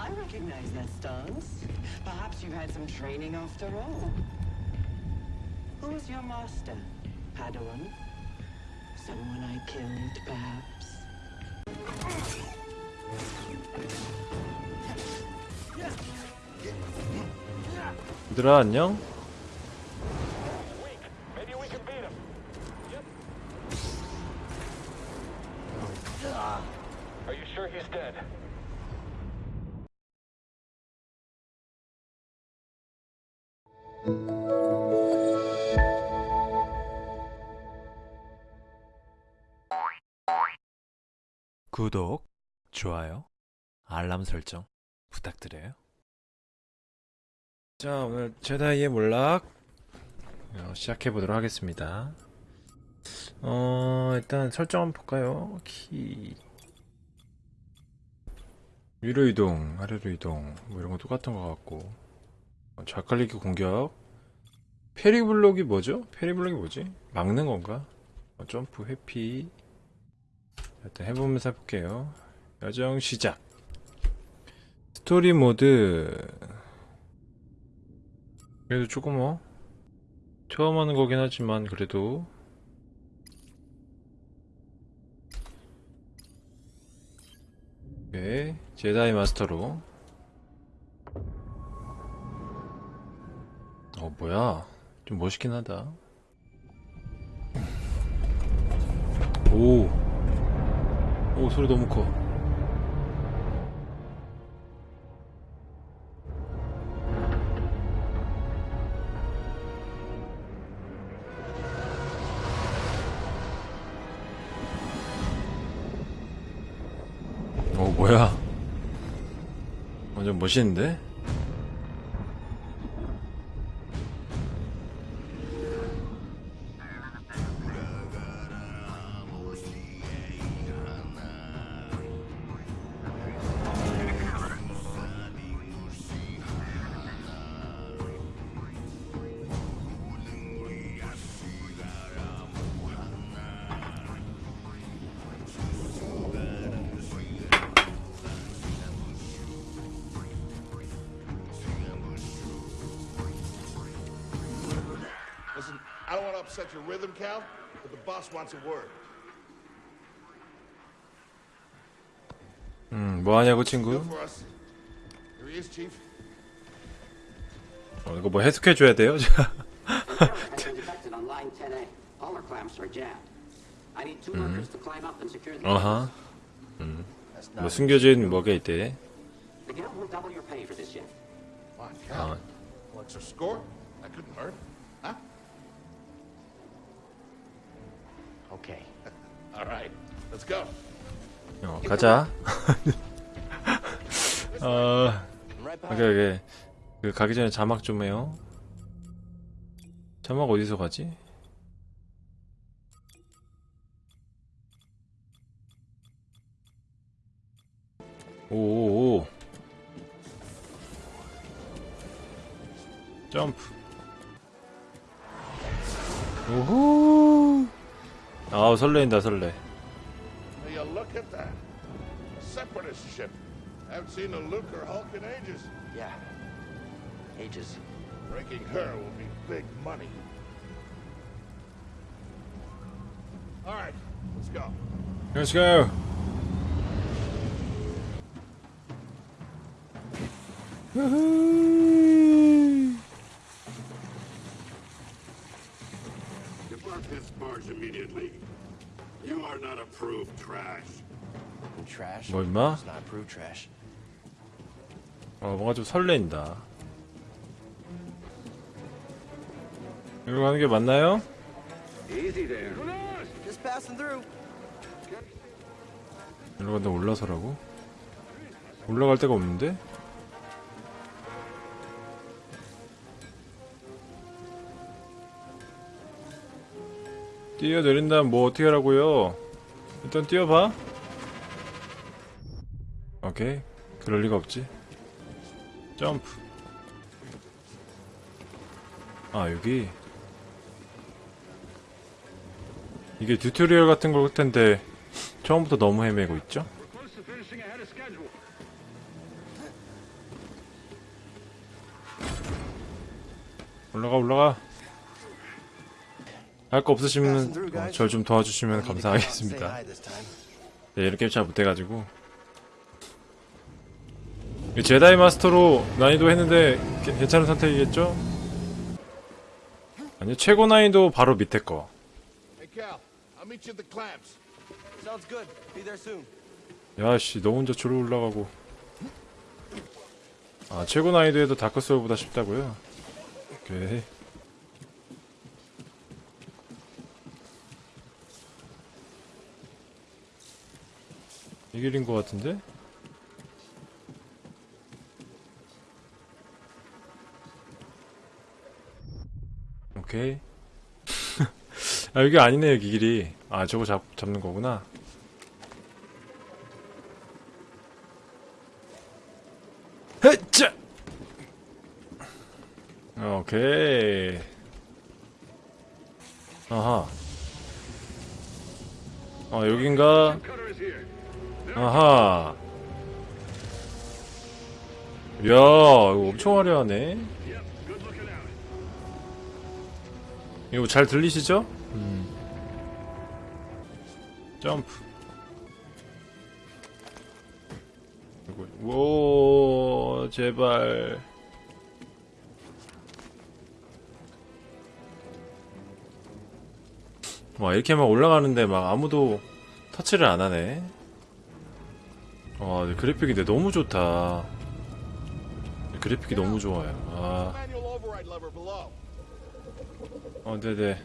I recognize that stance. Perhaps you had some training after all. Who was your master? Padawan? Someone I killed, perhaps? 얘들아 안녕? Maybe we can beat him. Are you sure he's dead? 구독, 좋아요, 알람 설정 부탁드려요. 자, 오늘 제다이의 몰락 어, 시작해 보도록 하겠습니다. 어, 일단 설정 한번 볼까요? 키 위로 이동, 아래로 이동 뭐 이런 거 똑같은 것 같고 어, 좌클릭 공격 페리블록이 뭐죠? 페리블록이 뭐지? 막는 건가? 어, 점프, 회피 일단 해보면서 해볼게요. 여정 시작. 스토리 모드. 그래도 조금 뭐 처음 하는 거긴 하지만 그래도 오케이 제다이 마스터로 어 뭐야? 좀 멋있긴 하다. 오. 오 소리 너무 커. 오 뭐야? 완전 멋있는데? I don't want to upset your rhythm, Cal, but the boss wants a word. 음 뭐 하냐고 친구 Good for us. Here he is, Chief. 어, 이거 뭐 해석해 줘야 돼요? has been detected on line 10A. All our clamps are jammed. I need two workers to climb up and secure the 어하 뭐 숨겨진 뭐가 있대 The Okay. All right. Let's go. 어, 가자. 어, 오케이, 오케이. 그, 가기 전에 자막 좀 해요. 자막 어디서 가지? 오오오. 점프. 오호. 아우, 설레인다, 설레. Will you look at that? A separatist ship. Haven't seen a Luke or Hulk in ages. Yeah. Ages. Breaking her will be big money. All right, let's go. Let's go. Woohoo! 뭐 임마? 어 뭔가 좀 설레인다. 여기로 가는 게 맞나요? 여기로 간다 올라서라고? 올라갈 데가 없는데? 뛰어내린다면 뭐 어떻게 하라고요? 일단 뛰어봐. 오케이. 그럴 리가 없지. 점프. 아 여기. 이게 tutorial 같은 걸 텐데 처음부터 너무 헤매고 있죠? 올라가 올라가. 할 거 없으시면 어, 절좀 도와주시면 감사하겠습니다. 네, 이렇게 잘 못해가지고. 제다이 마스터로 난이도 했는데 게- 괜찮은 선택이겠죠? 아니 최고 난이도 바로 밑에 거. 야씨 너 혼자 저로 올라가고 아 최고 난이도에도 다크소울보다 쉽다고요? 오케이 이 길인 것 같은데? 오케이. 아 여기 아니네 여기 길이. 아 저거 잡, 잡는 거구나. 헤짜! 오케이. 아하. 어 여긴가. 아하. 이야 이거 엄청 화려하네 이거 잘 들리시죠? 음. 점프. 오 제발. 와 이렇게 막 올라가는데 막 아무도 터치를 안 하네. 와 근데 너무 좋다. 그래픽이 너무 좋아요 어, 네네.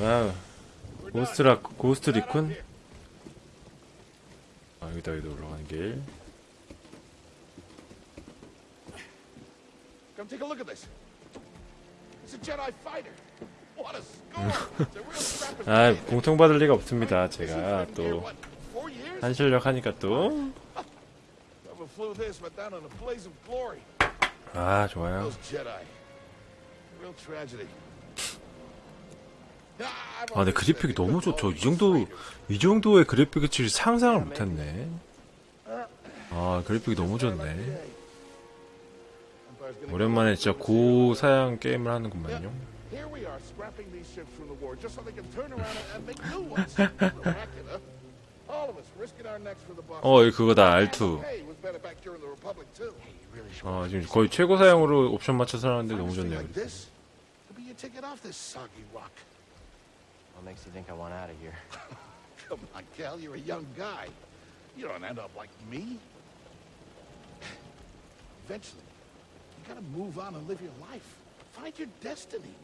와우. 고스트라 고스트 here. 아 여기다 여기다 올라가는 길 Come take a look at this. It's a Jedi fighter. What a score! 아. 공통받을 리가 없습니다 제가 또 years? 한실력 하니까 Never flew this, but down in a blaze of glory. 또아 좋아요 Those Jedi. Real tragedy. Ah, 아 근데 그래픽이 너무 좋죠 이 정도 이 정도의 그래픽의 질 상상을 못했네 아 그래픽이 Empire's gonna 오랜만에 진짜 고사양 게임을 하는구만요 어 이거 그거다 And R2 Hey, was better back during the Republic too. 어 지금 거의 최고 사양으로 옵션 맞춰서 하는데 너무 좋네요 Like this could be your ticket off this soggy rock. What makes you think I want out of here? Come on, Cal, you're a young guy. You don't end up like me. Eventually, you gotta move on and live your life. Find your destiny.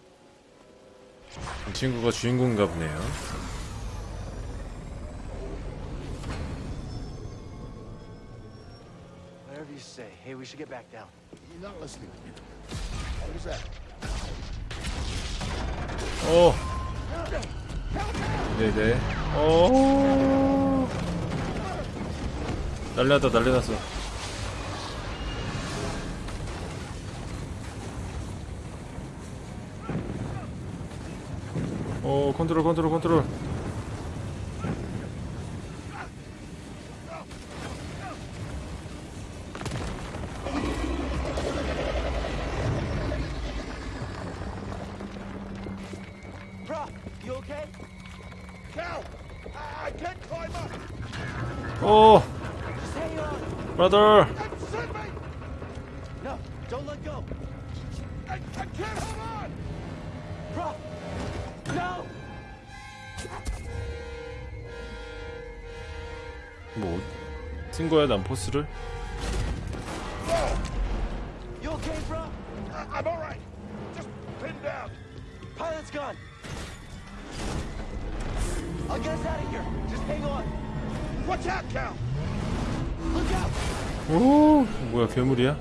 이 친구가 주인공인가 보네요 Whatever you say. Hey, we should get back down. You're not listening. What is that? 오 네네 오 난리났다 난리났어 오 컨트롤 컨트롤 컨트롤 me! No, don't let go. I, I can't hold on! Bro, no. 뭐쓴 거야 난 포스를 You okay, bro? I'm all right. Just pin down. Pilot's gone. I'll get us out of here. Just hang on. Watch out, Cal! Look out. 오 뭐야 괴물이야.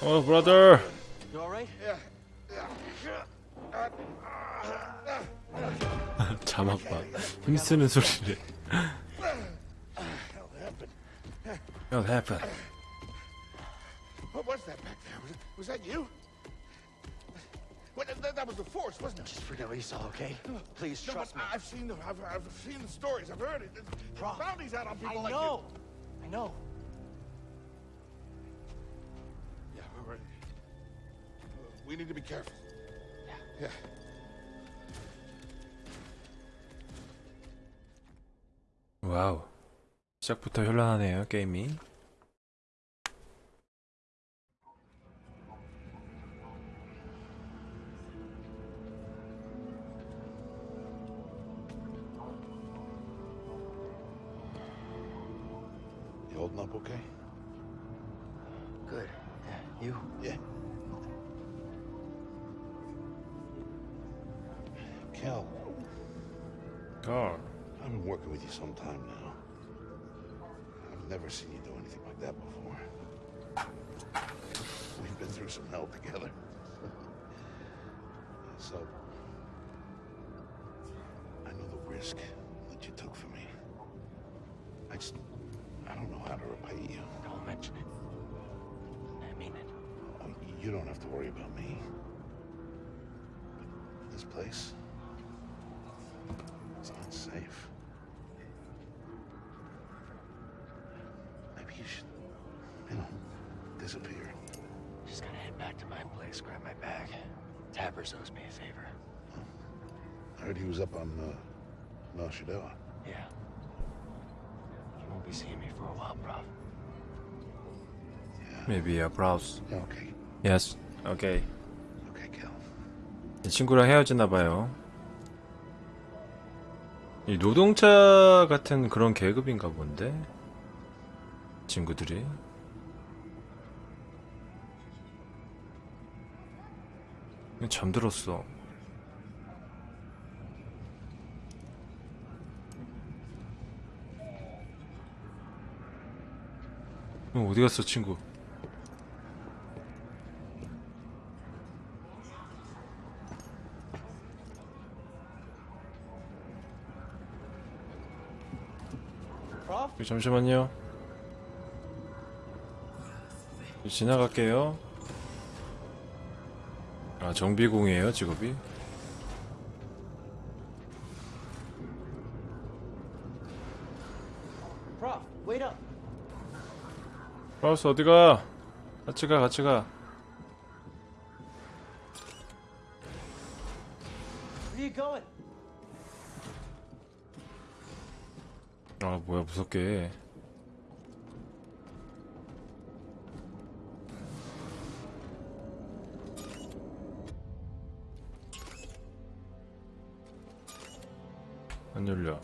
어 브라더. 자막 봐 힘쓰는 소리를 What happened? Was, was that you? Well, that, that was the force, wasn't it? Just forget what you saw, okay? Please No, trust but me. I've seen the I've, I've seen the stories. I've heard it. There's Prof, bounties out on people I like know. I know. you. Yeah, all right. We need to be careful. Yeah. Yeah. 와우. 시작부터 현란하네요, 게임이. so, I know the risk that you took for me. I just, I don't know how to repay you. Don't mention it. I mean it. Oh, You don't have to worry about me. But this place, it's not safe. Maybe you should, you know, disappear. Just gotta head back to my place, grab my bag. Tappers owes me a favor. I heard he was up on uh, Mel Shadella. Yeah. You won't be seeing me for a while, Prof. maybe a browse. Yeah, okay. Yes. 오케이. Okay, Cal. 이 친구랑 헤어지나 봐요. 이 노동자 같은 그런 계급인가 본데. 친구들이. 잠들었어. 어, 어디 갔어, 친구? Prof? 잠시만요. 지나갈게요. 아, 정비공이에요, 직업이? 브라우스 어디가? 같이 가, 같이 가. Where you going? 아, 뭐야, 무섭게. 안 열려.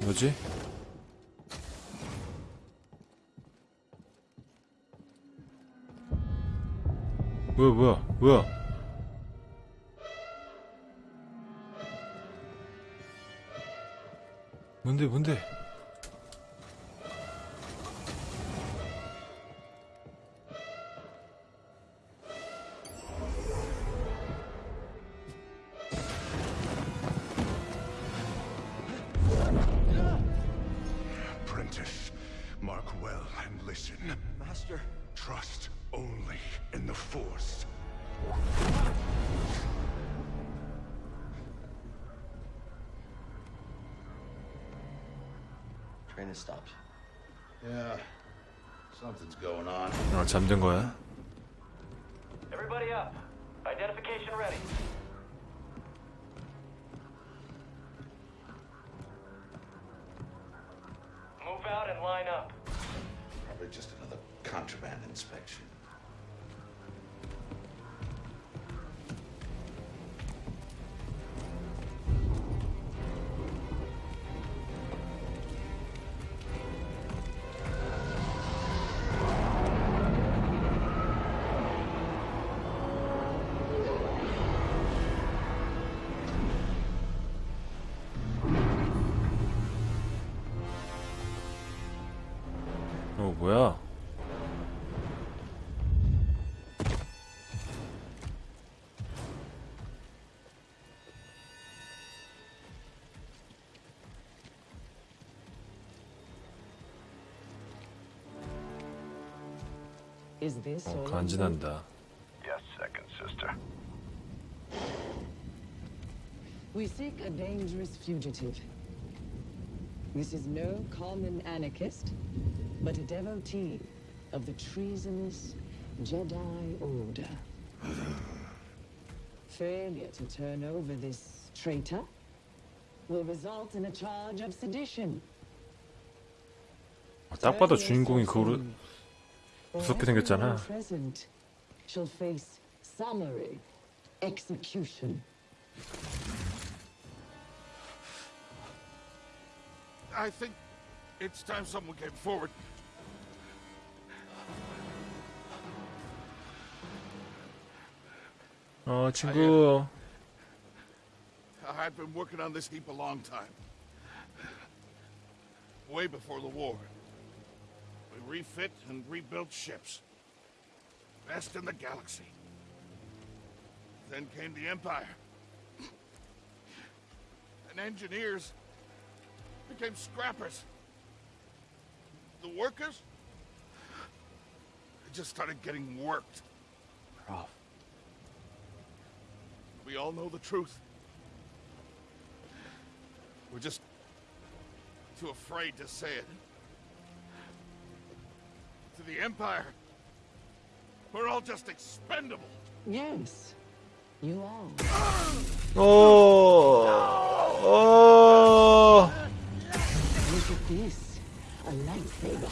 뭐지? 뭐야 뭐야 뭐야 뭔데 뭔데 Train has stopped. Yeah, something's going on. 아 잠든 거야? Everybody up. Identification ready. Is this 어, all? of them? 간지난다. Yes, second sister. We seek a dangerous fugitive. This is no common anarchist, but a devotee of the treasonous Jedi Order. Failure to turn over this traitor will result in a charge of sedition. 딱 봐도 Turn 주인공이 yourself 그거로 in, or 무섭게 everyone 생겼잖아. present shall face summary execution. I think it's time someone came forward. 어 친구 I've been working on this heap a long time. Way before the war. We refit and rebuilt ships. Best in the galaxy. Then came the Empire. And engineers became scrappers. The workers? They just started getting worked. Prof. We all know the truth. We're just too afraid to say it. The Empire, we're all just expendable. Yes, you are. 어, 어, Look at this. A lightsaber.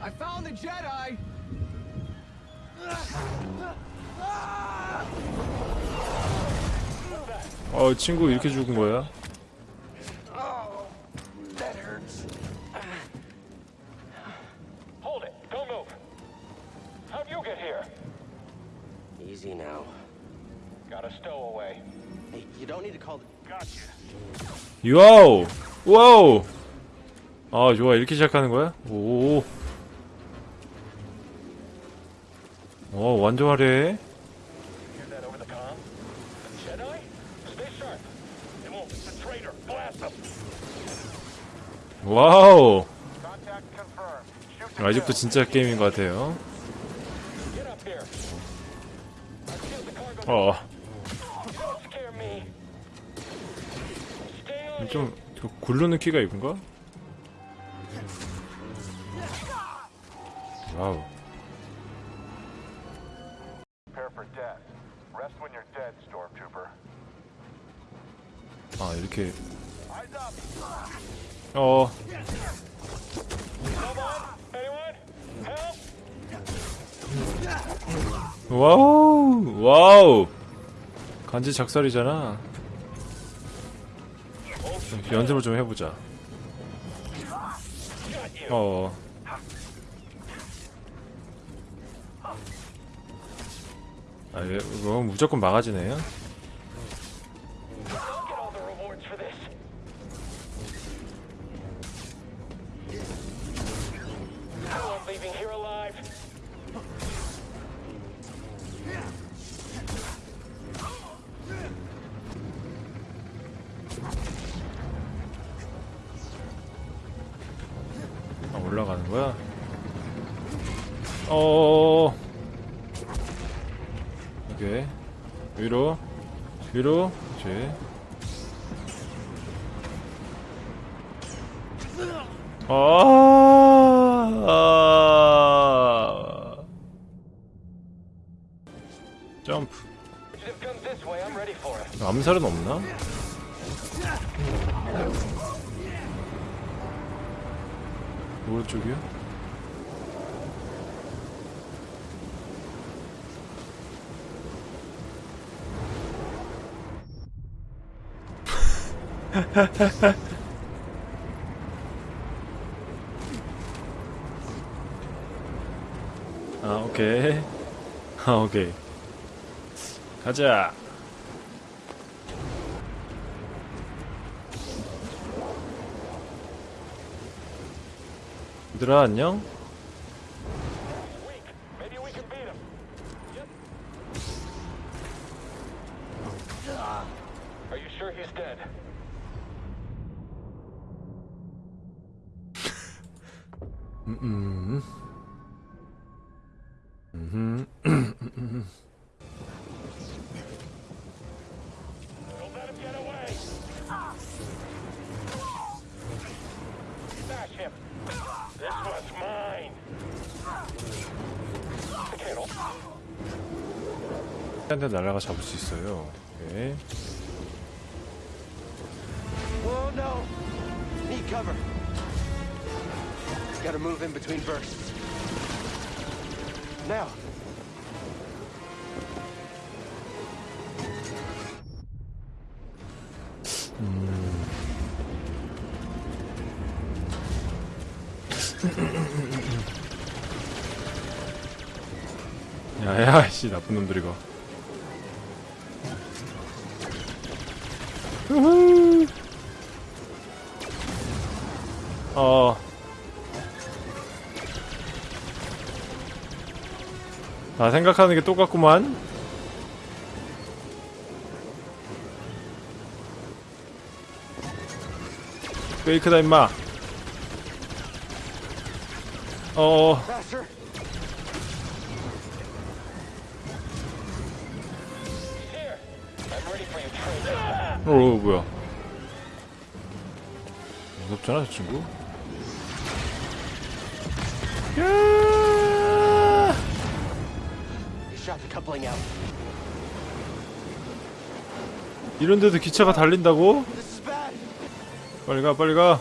I found the Jedi! 어 친구 이렇게 죽은 거야? 와우, 와우. 아 좋아 이렇게 시작하는 거야? 오. 어 완전 화려해. 와우. 아직도. 진짜 게임인 것 같아요. 어, 좀그 굴르는 키가 이쁜가? 와우. 아 이렇게. 어? 와우 와우 간지 작살이잖아. 연습을 좀 해보자. 어. 아, 얘, 이거 무조건 막아지네요. 가는 거야? 어. 오케이. 위로. 위로. 그렇지. 아. 점프. 암살은 없나? 오른쪽이요? 아 오케이. 아 오케이. 가자 얘들아 안녕? 한 대 날아가 잡을 수 있어요. 오케이. Oh no! Need cover. Gotta move in between bursts. Now. 야야, 씨 나쁜 놈들 이거. 우후. 어. 다 생각하는 게 똑같구만. 페이크다 임마. 어. Faster! Traitor. 어, 뭐야? 무섭잖아, 저 친구. 이런데도 기차가 달린다고? 빨리 가, 빨리 가.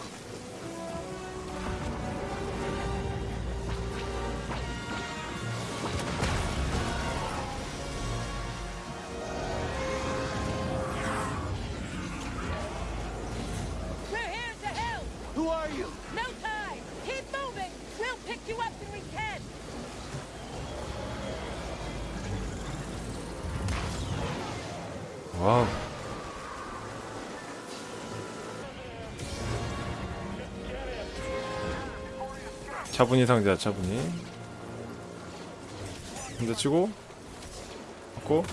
와우. 차분히 상자, 차분히. 근데 치고, 맞고,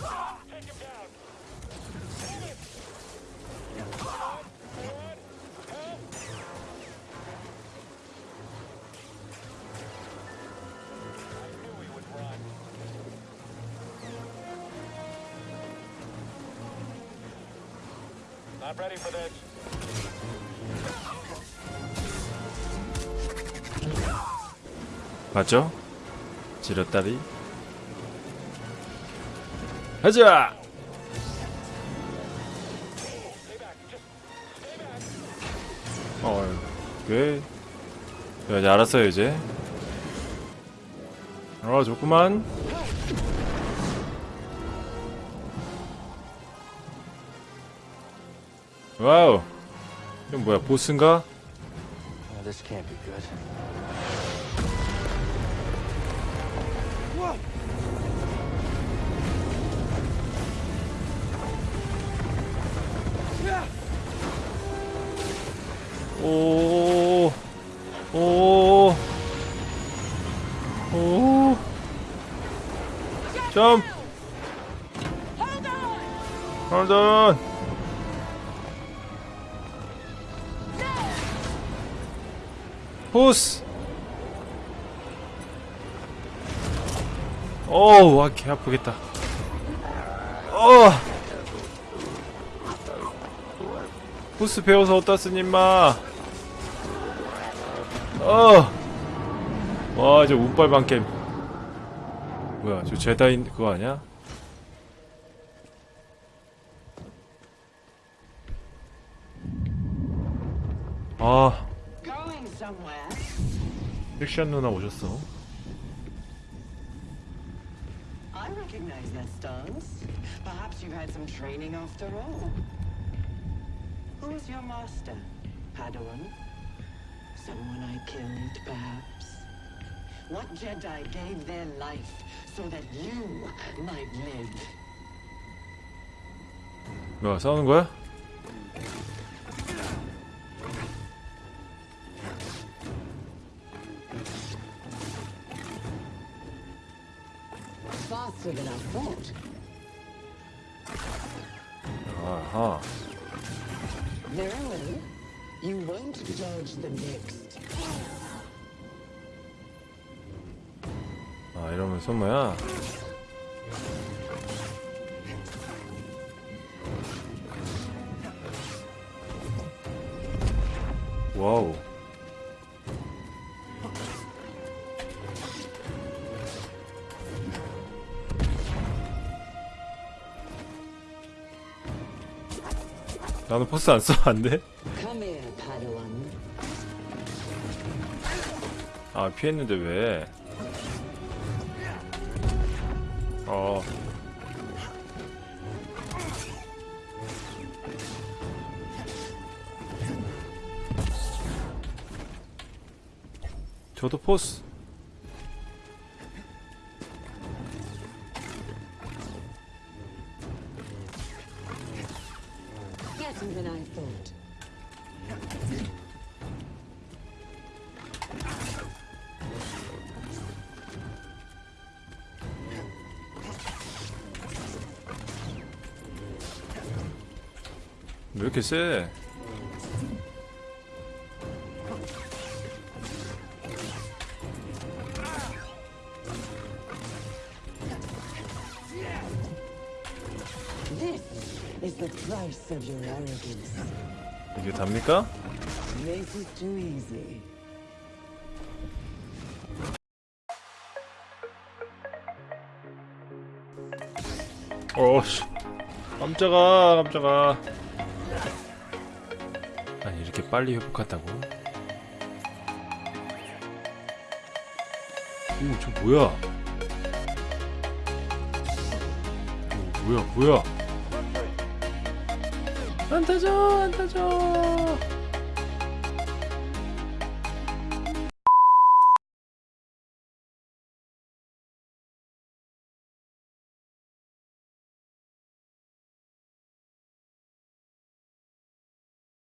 맞죠? 지렸다리. 가자! 어, 왜? 야, 이제 알았어요, 이제. 어, 좋구만. 와우. 이건 뭐야, 보스인가? Oh, 오, 오, 오, 점프, Hold on! 보스, 어우, 와, 개 아프겠다. 어, 보스 배워서 어디다 쓰니, 임마. 어! 와, 저 운빨방 게임. 뭐야, 저 제다인 그거 아니야? 아? 섹시한 누나 오셨어. Someone I killed, perhaps? What Jedi gave their life so that you might live? 뭐야, 싸우는 거야? 아 이러면 손모야 와우 나는 포스 안 써, 안 돼? 아, 피했는데 왜? 어. 저도 포스. 이렇게 세? 이게 답니까? 어씨 깜짝아 깜짝아 아니 이렇게 빨리 회복한다고? 오 저 뭐야? 오 뭐야 뭐야? 안 타져 안 타져